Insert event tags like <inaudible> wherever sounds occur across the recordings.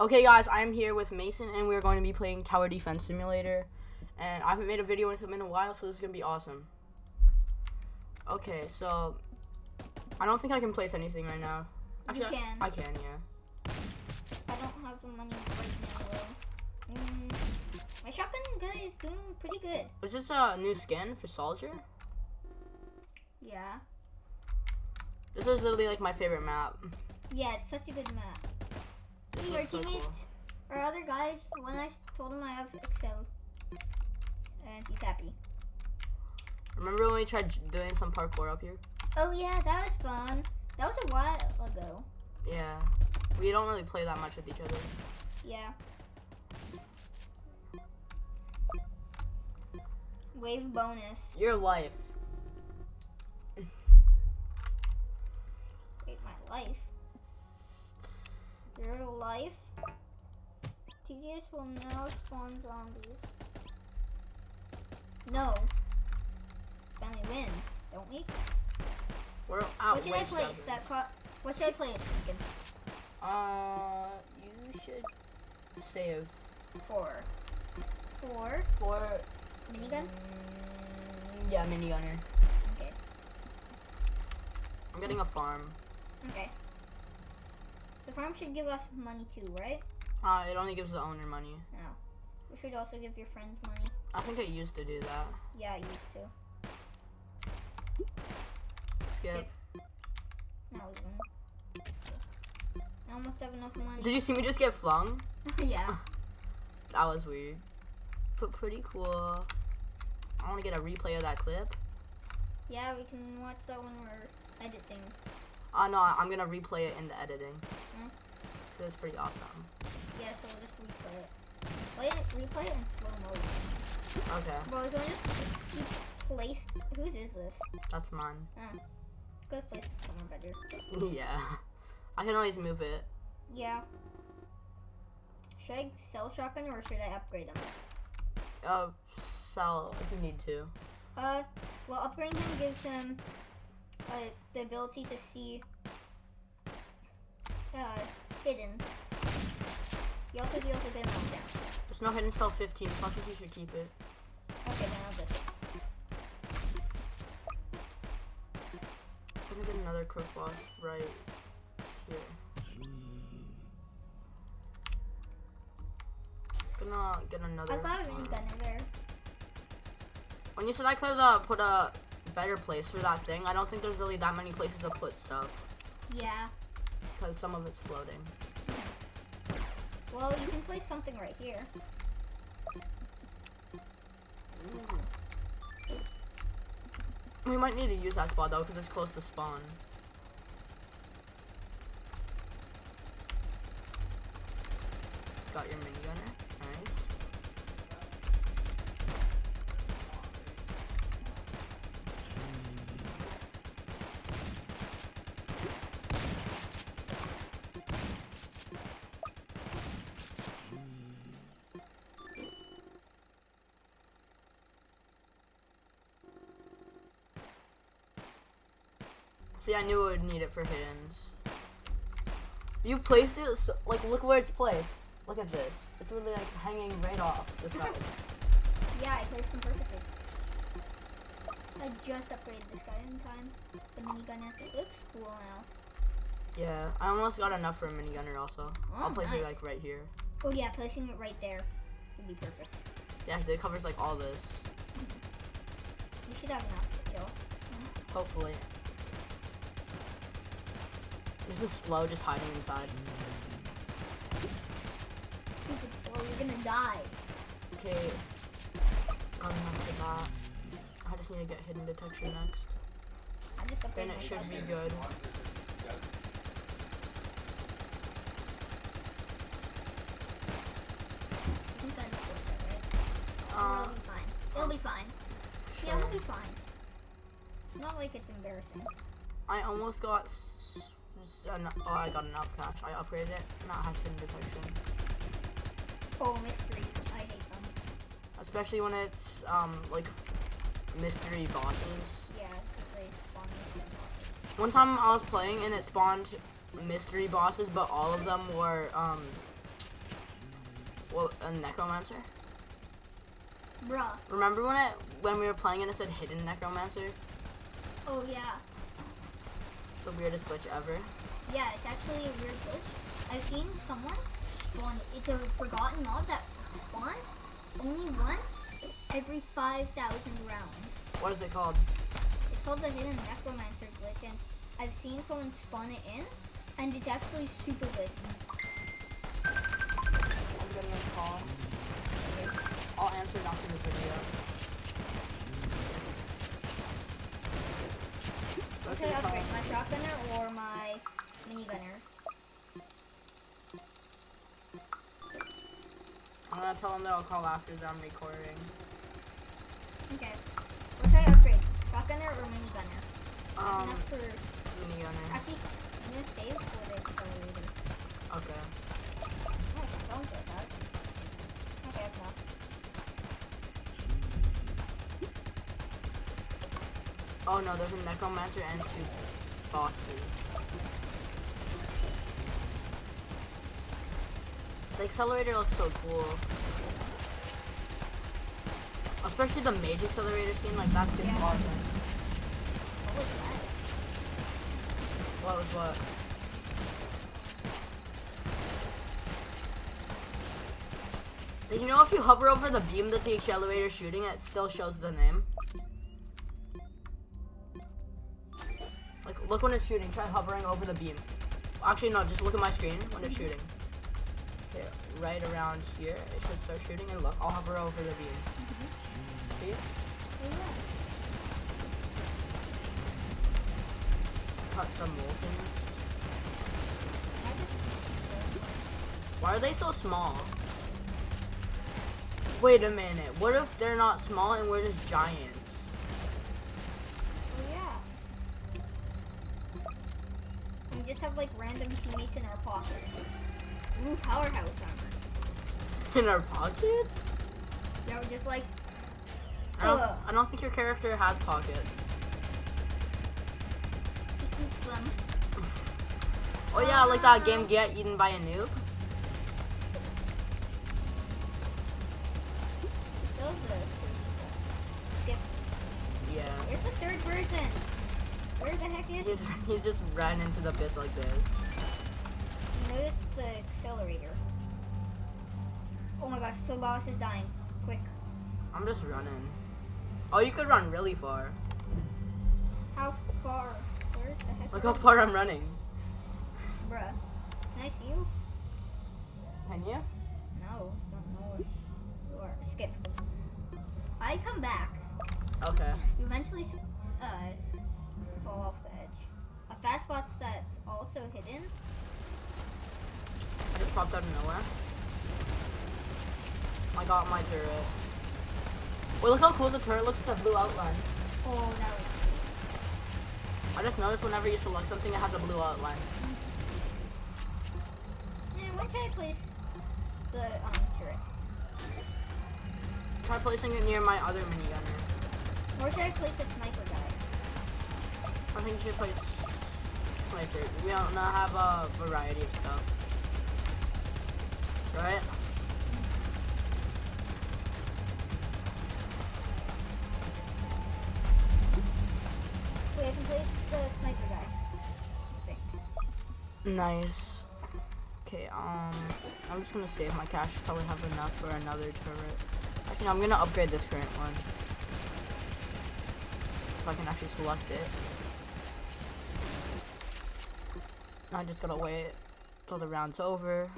Okay, guys, I'm here with Mason, and we're going to be playing Tower Defense Simulator. And I haven't made a video with him in a while, so this is gonna be awesome. Okay, so I don't think I can place anything right now. You Actually, I- can. I can, yeah. I don't have the money right now. though. Mm, my shotgun guy is doing pretty good. Is this a new skin for Soldier? Yeah. This is literally like my favorite map. Yeah, it's such a good map. See, our looks so teammates, cool. our other guys, I told him I have Excel, and he's happy. Remember when we tried doing some parkour up here? Oh yeah, that was fun. That was a while ago. Yeah. We don't really play that much with each other. Yeah. Wave bonus. Your life. <laughs> Wait, my life. Your life. TGS will now spawn zombies. No. Then we win, don't we? We're out. what should I place? seven. That what should I place? Lincoln? Uh, you should save Four. Four. for Minigun? Mm, yeah, minigunner. Okay. I'm getting a farm. Okay. The farm should give us money too, right? Uh, it only gives the owner money. No. We should also give your friends money. I think it used to do that. Yeah, I used to. Skip. No, we didn't. I almost have enough money. Did you see me just get flung? <laughs> <laughs> yeah. That was weird. But pretty cool. I want to get a replay of that clip. Yeah, we can watch that when we're editing. Uh, no, I'm gonna replay it in the editing. Hmm? It's pretty awesome. Yeah, so we'll just replay it. Play it, replay it in slow motion. Okay, Bro, is just keep placed? Whose is this? that's mine. Oh. Go place it somewhere better. <laughs> yeah. I can always move it. Yeah. Should I sell shotgun or should I upgrade them? Uh, sell if you need to. Uh, well, upgrading him gives him uh, the ability to see uh, hidden. He also deals with him down. There's no hidden spell 15, so I think you should keep it. Okay, then I'll just. I'm gonna get another crook boss right here. Gonna get another. I've got a minigun in there. When you said I could uh, put a better place for that thing, I don't think there's really that many places to put stuff Yeah. because some of it's floating. Well, you can place something right here. We might need to use that spot though because it's close to spawn. Got your minigunner. Nice. See, I knew I would need it for hiddens. You placed it, so, like, look where it's placed. Look at this. It's literally, like, hanging right off the <laughs> side. Yeah, I placed him perfectly. I just upgraded this guy in time. The minigun it looks cool now. yeah, I almost got enough for a minigunner also. I'll Oh, place it, like, right here. Oh yeah, placing it right there would be perfect. Yeah, 'cause it covers, like, all this. We should have enough to kill. Hopefully. This is slow, just hiding inside. Stupid slow, you're gonna die. Okay. Enough for that. I just need to get hidden detection next. I just Then it should be good. I think that's close, right? Uh, It'll be fine. It'll be fine. Yeah, we'll be fine. It's not like it's embarrassing. I almost got. An- oh, I got enough cash. I upgraded it. Not has hidden detection. Oh, mysteries. I hate them. Especially when it's um like mystery bosses. Yeah, they spawn mystery bosses. One time I was playing and it spawned mystery bosses, but all of them were um Well, a necromancer. Bruh. Remember when it when we were playing and it said hidden necromancer? Oh yeah. The weirdest glitch ever. Yeah, it's actually a weird glitch. I've seen someone spawn. It's a forgotten mob that spawns only once every 5,000 rounds. What is it called? It's called the Hidden Necromancer glitch, and I've seen someone spawn it in, and it's actually super good. I'm getting a call. I'll answer it after the video. Should I upgrade, my shotgunner or my minigunner? I'm gonna tell them that I'll call after that I'm recording. Okay. What should I upgrade, shotgunner or minigunner? Um, Enough for minigunner. actually, I'm gonna save for the accelerator. Okay. Oh, that sounds like that. Okay, that's enough. Oh no, there's a necromancer and two bosses. The accelerator looks so cool. Especially the mage accelerator skin, like that's Yeah. awesome. What was that? What was what? You know if you hover over the beam that the accelerator is shooting, it still shows the name? Like, look when it's shooting. Try hovering over the beam. Actually, no, just look at my screen when it's shooting. Okay, right around here, it should start shooting. And look, I'll hover over the beam. See? Cut the just Why are they so small? Wait a minute. What if they're not small and we're just giants? We just have like random teammates in our pockets. Ooh, powerhouse armor. In our pockets? Yeah, we're just like I don't. I don't think your character has pockets. he eats them. Oh yeah, like that game Get Eaten by a Noob. Skip. Yeah. Where's the third person? Where the heck is He's, he's just ran into the abyss like this. Notice the accelerator. Oh my gosh, so boss is dying. Quick. I'm just running. Oh, you could run really far. How far? Where the heck? Look how far I'm running. Bruh. Can I see you? Can you? No, don't know where you are. Skip. I come back. Okay. You eventually uh, fall off the edge. A fast spot's that's also hidden. I just popped out of nowhere. I got my turret. Wait, look how cool the turret looks with the blue outline. Oh, that looks I just noticed whenever you select something, it has a blue outline. cool. And when should I place the um, turret? Try placing it near my other minigunner. Where should I place a sniper guy? I think you should place sniper. We don't not have a variety of stuff. Right? Wait, I can place the sniper guy. I think. Nice. Okay, um, I'm just gonna save my cash. Probably have enough for another turret. Actually, no, I'm gonna upgrade this current one. If I can actually select it. I just gotta wait till the round's over.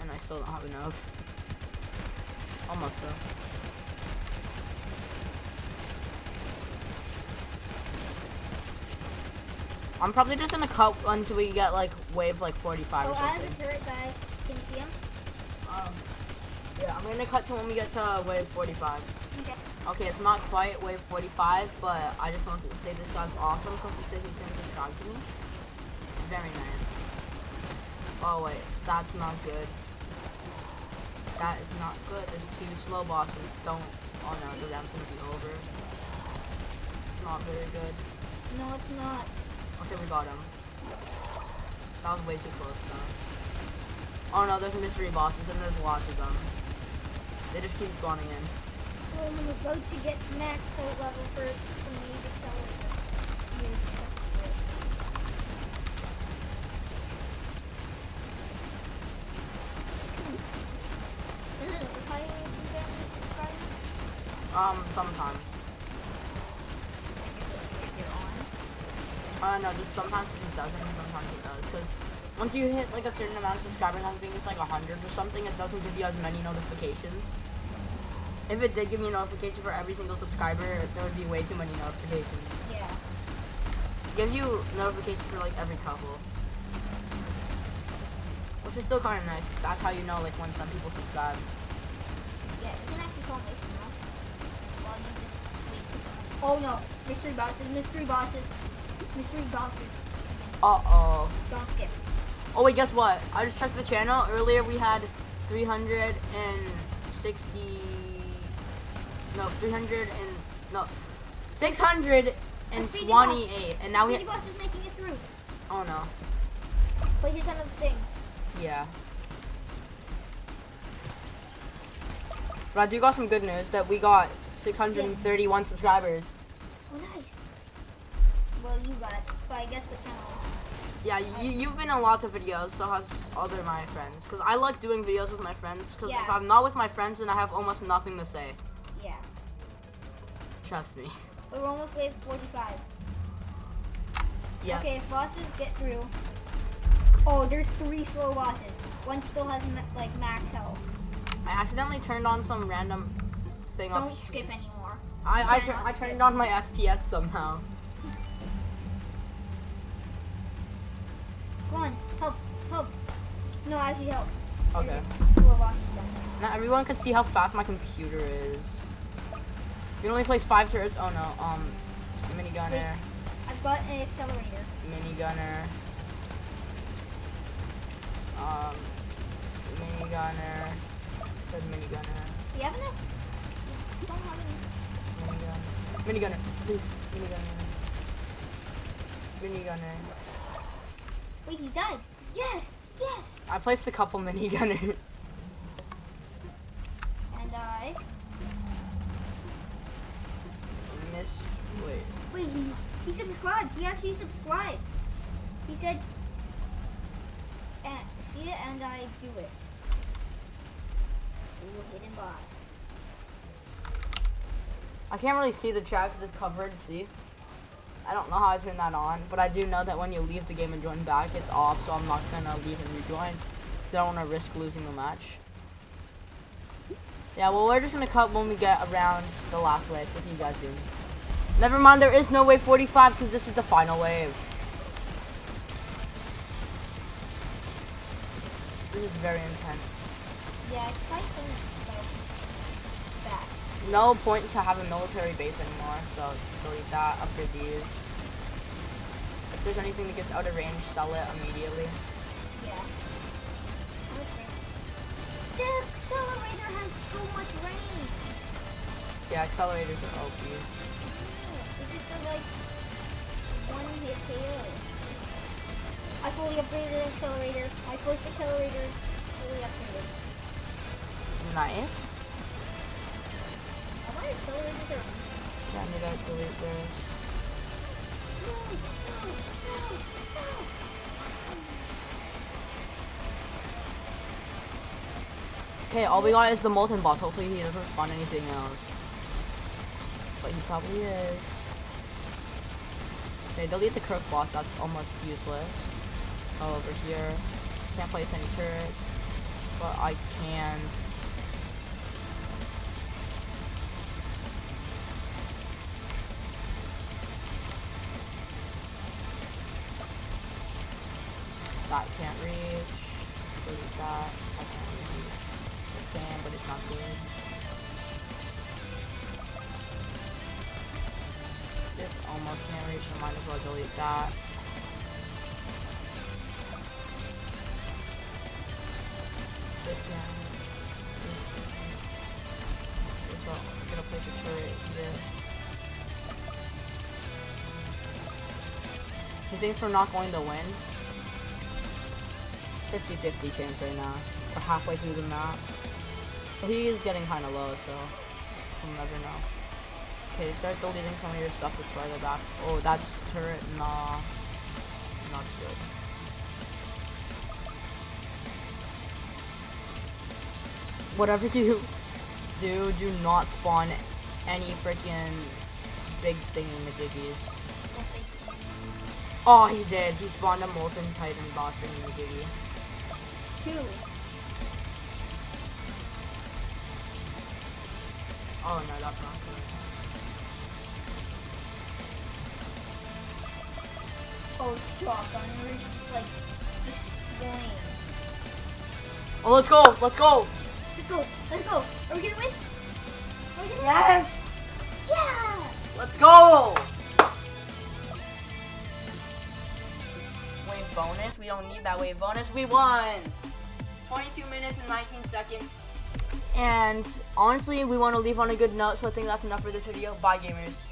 And I still don't have enough. Almost though. I'm probably just gonna cut until we get like wave like 45 Oh, or I have something. a turret guy. Can you see him? Um, yeah, I'm gonna cut to when we get to wave 45. Okay. Okay, it's not quite wave 45, but I just wanted to say this guy's awesome because he said he's gonna subscribe to me. Very nice. Oh wait, that's not good. That is not good. There's two slow bosses. Don't. Oh no, the round's gonna be over. It's Not very good. No, it's not. Okay, we got him. That was way too close though. Oh no, there's mystery bosses and there's lots of them. They just keep spawning in. Well, I'm about to get max level for the accelerator. Yes? Um, sometimes. Uh, no, just sometimes it just doesn't, sometimes it does. Because once you hit like a certain amount of subscribers, I think it's like a hundred or something, it doesn't give you as many notifications. If it did give me a notification for every single subscriber, there would be way too many notifications. Yeah. It gives you notifications for like every couple. Which is still kind of nice. That's how you know like when some people subscribe. Yeah, you can actually call Mason now. While you just wait for someone. Oh no, mystery bosses, mystery bosses, mystery bosses. Uh-oh. Don't skip. Oh wait, guess what? I just checked the channel. Earlier we had 360 no, 300 and no 628 and now we Speedy boss is making it through. Oh no. Place a ton of things. Yeah. But I do got some good news that we got 631 subscribers. Oh nice. Well, you got it, but I guess the channel. Yeah, you, you've been in lots of videos, so has other my friends. Because I like doing videos with my friends. Because if I'm not with my friends, then I have almost nothing to say. Trust me. We're almost wave 45. Yeah. Okay, if bosses get through. Oh, there's three slow bosses. One still has ma- like max health. I accidentally turned on some random thing up. Don't skip anymore. I, I, tur- I skip. turned on my FPS somehow. Come on, help, help. No, I actually help. Okay. Slow bosses. Now everyone can see how fast my computer is. You can only place five turrets. Oh no. Um, minigunner, I've got an accelerator. minigunner. Um, minigunner. It said minigunner. Do you have enough? Don't have any. Minigunner. Minigunner. Please. Minigunner. Minigunner. Wait, he died. Yes, yes. I placed a couple minigunners. <laughs> And I. Wait. Wait, he, he subscribed. He actually subscribed. He said, and, see it and I do it. Ooh, hidden boss. I can't really see the chat because it's covered. See. I don't know how I turn that on, but I do know that when you leave the game and join back, it's off. So I'm not gonna leave and rejoin because I don't want to risk losing the match. Yeah, well, we're just gonna cut when we get around the last wave. So see you guys soon. Never mind, there is no wave 45 because this is the final wave. This is very intense. Yeah, it's quite back. No point to have a military base anymore, so delete that, upgrade these. If there's anything that gets out of range, sell it immediately. Yeah. Okay. The accelerator has so much range. Yeah, accelerators are OP. Mm-hmm. It's just a, like one hit KO. I fully upgraded the accelerator. My first accelerator is fully upgraded. Nice. I accelerators are Yeah, I need to delete this. no, no, no, no. Okay, all we got is the molten boss. Hopefully he doesn't spawn anything else. But he probably is. Okay, delete the crook boss. That's almost useless. Oh, over here. Can't place any turrets. But I can. That can't reach. Delete that. I can't reach. It's sand, but it's not good. Almost reach, might as well delete that. He thinks we're not going to win. 50-50 chance right now. We're halfway through the map. So he is getting kind of low, so we'll never know. Okay, start deleting some of your stuff that's farther back. Oh, that's turret. Nah. Not good. Whatever <laughs> you do, do not spawn any freaking big thing in the jiggies. Oh, he did. He spawned a Molten Titan boss in the jiggy. Two. Oh no, that's not good. Oh, shotgun. We're just like destroying. Oh, let's go! Let's go! Let's go. Let's go. Are we gonna win? Are we gonna Yes! win? Yeah. Let's go! Wave bonus? We don't need that wave bonus. We won! 22 minutes and 19 seconds. And honestly, we want to leave on a good note, so I think that's enough for this video. Bye, gamers.